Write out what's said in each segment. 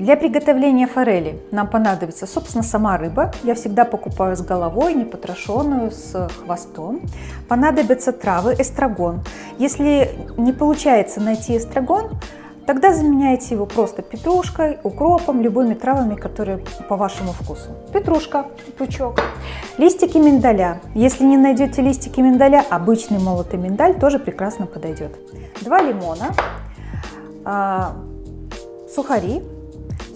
Для приготовления форели нам понадобится, собственно, сама рыба. Я всегда покупаю с головой, не потрошенную, с хвостом. Понадобятся травы, эстрагон. Если не получается найти эстрагон, Тогда заменяйте его просто петрушкой, укропом, любыми травами, которые по вашему вкусу. Петрушка, пучок, листики миндаля. Если не найдете листики миндаля, обычный молотый миндаль тоже прекрасно подойдет. Два лимона, а, сухари,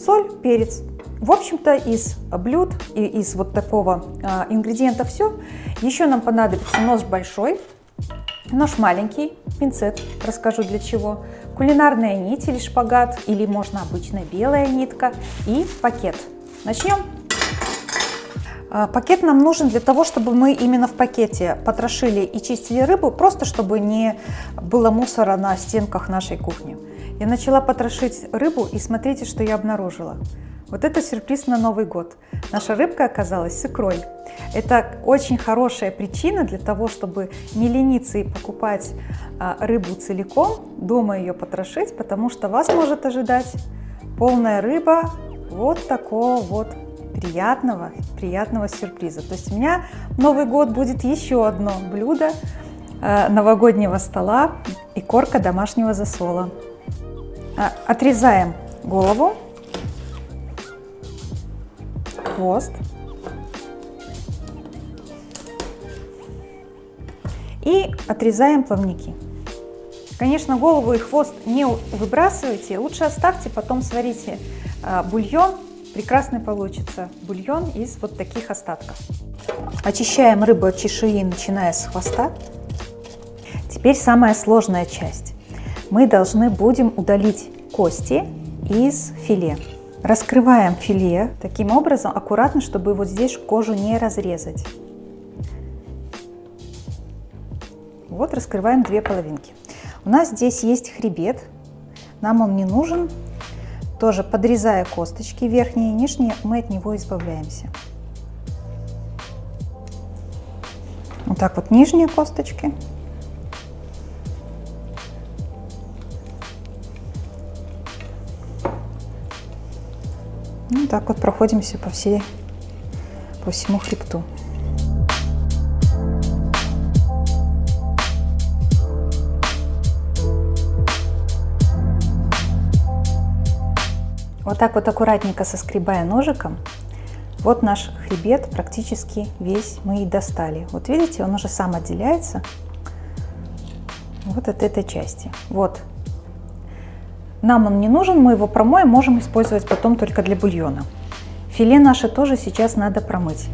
соль, перец. В общем-то, из блюд и из вот такого а, ингредиента все. Еще нам понадобится нож большой, нож маленький, пинцет, расскажу для чего, кулинарная нить или шпагат, или можно обычная белая нитка и пакет. Начнем. А, пакет нам нужен для того, чтобы мы именно в пакете потрошили и чистили рыбу, просто чтобы не было мусора на стенках нашей кухни. Я начала потрошить рыбу и смотрите, что я обнаружила. Вот это сюрприз на Новый год. Наша рыбка оказалась с икрой. Это очень хорошая причина для того, чтобы не лениться и покупать а, рыбу целиком, дома ее потрошить, потому что вас может ожидать полная рыба вот такого вот приятного, приятного сюрприза. То есть у меня Новый год будет еще одно блюдо а, новогоднего стола и корка домашнего засола. А, отрезаем голову хвост. И отрезаем плавники. Конечно, голову и хвост не выбрасывайте, лучше оставьте, потом сварите а, бульон. Прекрасный получится бульон из вот таких остатков. Очищаем рыбу от чешуи, начиная с хвоста. Теперь самая сложная часть. Мы должны будем удалить кости из филе. Раскрываем филе таким образом, аккуратно, чтобы вот здесь кожу не разрезать. Вот раскрываем две половинки. У нас здесь есть хребет, нам он не нужен. Тоже подрезая косточки верхние и нижние, мы от него избавляемся. Вот так вот нижние косточки Ну, так вот проходимся по, всей, по всему хребту. Вот так вот аккуратненько соскребая ножиком, вот наш хребет практически весь мы и достали. Вот видите, он уже сам отделяется вот от этой части. Вот нам он не нужен, мы его промоем, можем использовать потом только для бульона. Филе наше тоже сейчас надо промыть.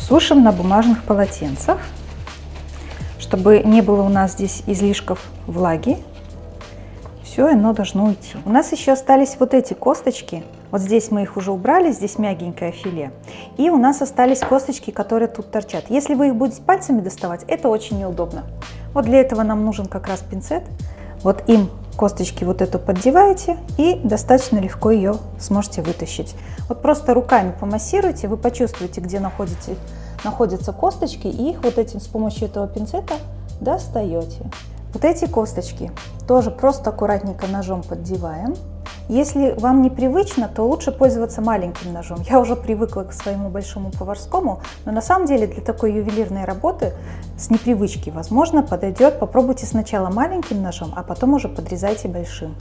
Сушим на бумажных полотенцах, чтобы не было у нас здесь излишков влаги. Все, оно должно уйти. У нас еще остались вот эти косточки. Вот здесь мы их уже убрали, здесь мягенькое филе. И у нас остались косточки, которые тут торчат. Если вы их будете пальцами доставать, это очень неудобно. Вот для этого нам нужен как раз пинцет. Вот им косточки вот эту поддеваете и достаточно легко ее сможете вытащить. Вот просто руками помассируйте, вы почувствуете, где находите, находятся косточки, и их вот этим с помощью этого пинцета достаете. Вот эти косточки тоже просто аккуратненько ножом поддеваем. Если вам непривычно, то лучше пользоваться маленьким ножом. Я уже привыкла к своему большому поварскому, но на самом деле для такой ювелирной работы с непривычки, возможно, подойдет. Попробуйте сначала маленьким ножом, а потом уже подрезайте большим.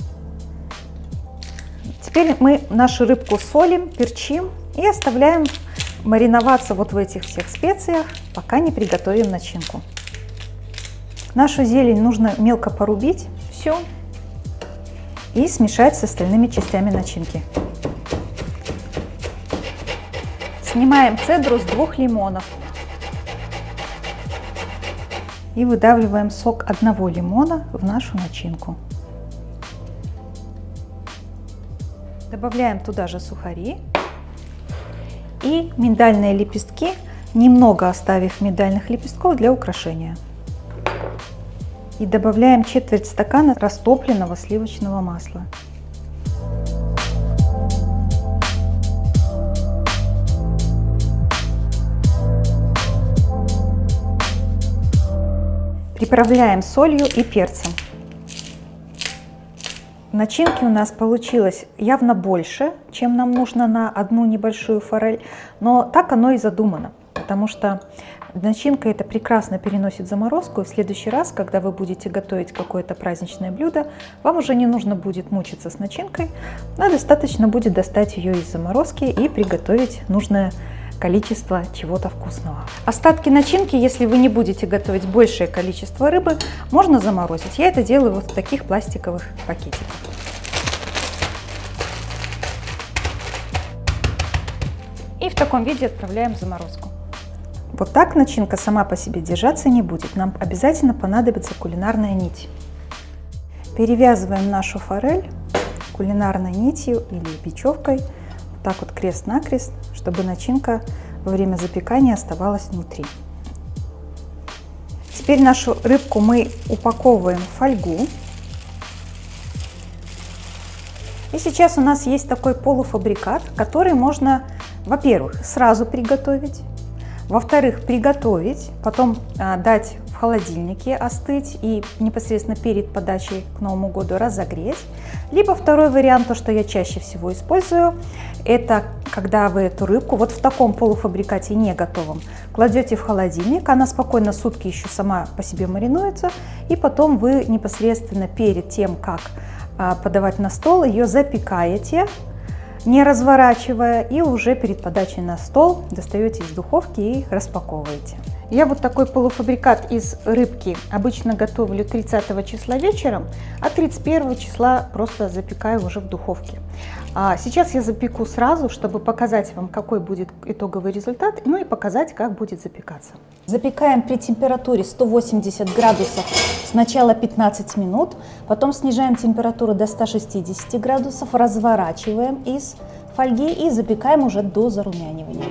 Теперь мы нашу рыбку солим, перчим и оставляем мариноваться вот в этих всех специях, пока не приготовим начинку. Нашу зелень нужно мелко порубить. Все, и смешать с остальными частями начинки. Снимаем цедру с двух лимонов и выдавливаем сок одного лимона в нашу начинку. Добавляем туда же сухари и миндальные лепестки, немного оставив миндальных лепестков для украшения и добавляем четверть стакана растопленного сливочного масла. Приправляем солью и перцем. Начинки у нас получилось явно больше, чем нам нужно на одну небольшую форель, но так оно и задумано, потому что начинка это прекрасно переносит заморозку, и в следующий раз, когда вы будете готовить какое-то праздничное блюдо, вам уже не нужно будет мучиться с начинкой, а достаточно будет достать ее из заморозки и приготовить нужное количество чего-то вкусного. Остатки начинки, если вы не будете готовить большее количество рыбы, можно заморозить. Я это делаю вот в таких пластиковых пакетиках. И в таком виде отправляем в заморозку. Вот так начинка сама по себе держаться не будет. Нам обязательно понадобится кулинарная нить. Перевязываем нашу форель кулинарной нитью или бечевкой так вот крест-накрест, чтобы начинка во время запекания оставалась внутри. Теперь нашу рыбку мы упаковываем в фольгу. И сейчас у нас есть такой полуфабрикат, который можно, во-первых, сразу приготовить, во-вторых, приготовить, потом а, дать в холодильнике остыть и непосредственно перед подачей к Новому году разогреть. Либо второй вариант, то, что я чаще всего использую, это когда вы эту рыбку вот в таком полуфабрикате не готовом кладете в холодильник, она спокойно сутки еще сама по себе маринуется, и потом вы непосредственно перед тем, как а, подавать на стол, ее запекаете не разворачивая, и уже перед подачей на стол достаете из духовки и распаковываете. Я вот такой полуфабрикат из рыбки обычно готовлю 30 числа вечером, а 31 числа просто запекаю уже в духовке. А сейчас я запеку сразу, чтобы показать вам, какой будет итоговый результат, ну и показать, как будет запекаться. Запекаем при температуре 180 градусов сначала 15 минут, потом снижаем температуру до 160 градусов, разворачиваем из фольги и запекаем уже до зарумянивания.